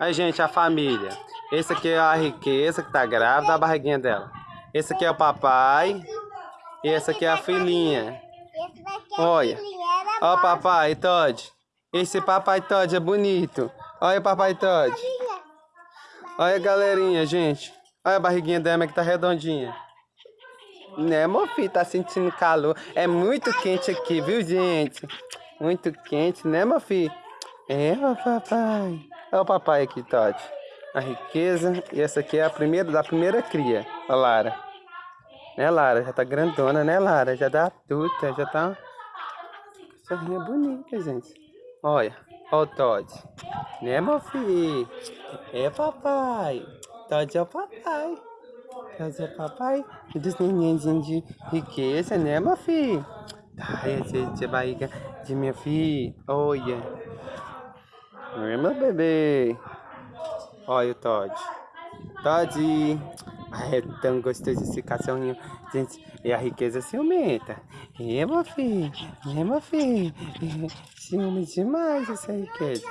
Aí, gente, a família. Esse aqui é a riqueza que tá grávida, a barriguinha dela. Esse aqui é o papai. E essa aqui é a filhinha. Olha. Ó o papai Todd. Esse papai Todd é bonito. Olha o papai Todd. Olha galerinha, gente. Olha a barriguinha dela que tá redondinha. Né, filho? Tá sentindo calor. É muito quente aqui, viu, gente? Muito quente, né, filho? É, papai. Olha o papai aqui, Todd. A riqueza. E essa aqui é a primeira, da primeira cria. A Lara. Né, Lara? Já tá grandona, né, Lara? Já dá adulta, já tá... Sorrinha bonita, gente. Olha. Olha o Todd. Né, meu filho? É, papai. Todd é o papai. Todd é o papai dos nenenzinhos de riqueza, né, meu filho? Ai, essa é a barriga de minha filha. Olha. É meu bebê. Olha o Todd. Todd. É tão gostoso esse cachorrinho. Gente, e a riqueza se aumenta. É, meu filho. É, meu filho. É, ciúme demais essa riqueza.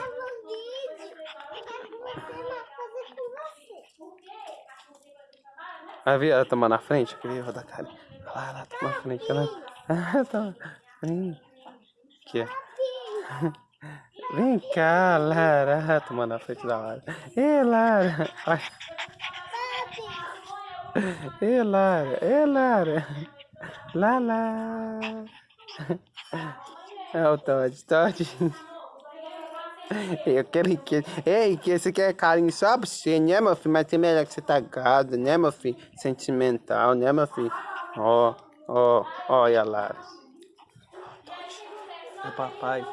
Vai ver ela tomar na frente? Queria rodar a cara. Olha lá, ela toma na frente. Ela... Toma. Aqui, ó. Vem cá, Lara. Tomando na frente da Lara. Ê, Lara. Ê, Lara. Ê, Lara. Lala. É o Todd. Todd. Eu quero que... Ei, que esse aqui é carinho só pra você, né, meu filho? Mas tem melhor que você tá gado, né, meu filho? Sentimental, né, meu filho? Ó, ó, olha lá. O papai.